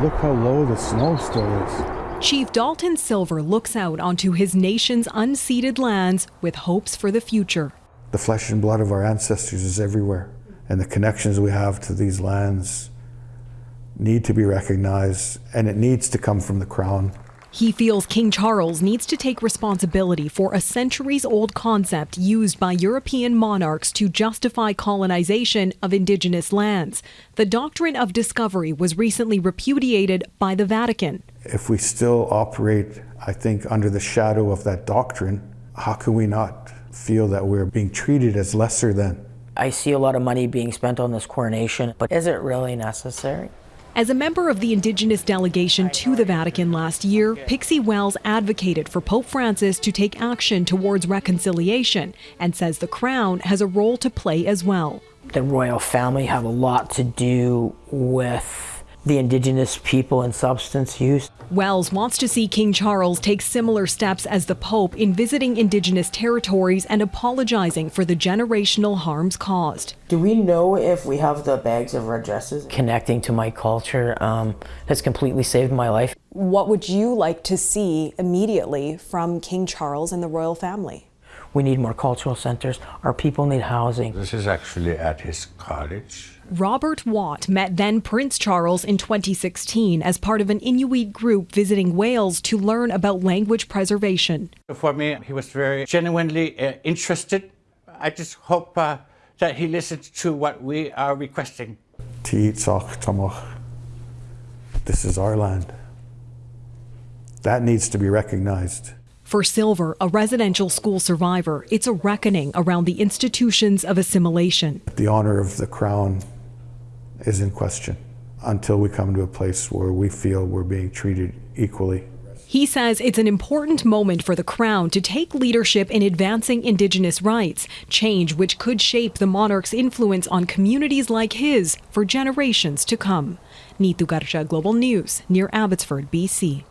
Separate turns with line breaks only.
but look how low the snow still is.
Chief Dalton Silver looks out onto his nation's unceded lands with hopes for the future.
The flesh and blood of our ancestors is everywhere, and the connections we have to these lands need to be recognized, and it needs to come from the Crown.
He feels King Charles needs to take responsibility for a centuries old concept used by European monarchs to justify colonization of indigenous lands. The doctrine of discovery was recently repudiated by the Vatican.
If we still operate, I think, under the shadow of that doctrine, how can we not feel that we're being treated as lesser than?
I see a lot of money being spent on this coronation, but is it really necessary?
As a member of the Indigenous delegation to the Vatican last year, Pixie Wells advocated for Pope Francis to take action towards reconciliation and says the Crown has a role to play as well.
The royal family have a lot to do with the indigenous people and substance use.
Wells wants to see King Charles take similar steps as the Pope in visiting indigenous territories and apologizing for the generational harms caused.
Do we know if we have the bags of red dresses? Connecting to my culture um, has completely saved my life.
What would you like to see immediately from King Charles and the royal family?
We need more cultural centers. Our people need housing.
This is actually at his cottage.
Robert Watt met then Prince Charles in 2016 as part of an Inuit group visiting Wales to learn about language preservation.
For me, he was very genuinely uh, interested. I just hope uh, that he listens to what we are requesting.
This is our land. That needs to be recognized.
For Silver, a residential school survivor, it's a reckoning around the institutions of assimilation.
The honor of the crown is in question until we come to a place where we feel we're being treated equally.
He says it's an important moment for the Crown to take leadership in advancing Indigenous rights, change which could shape the monarch's influence on communities like his for generations to come. Neetu Garcha, Global News, near Abbotsford, BC.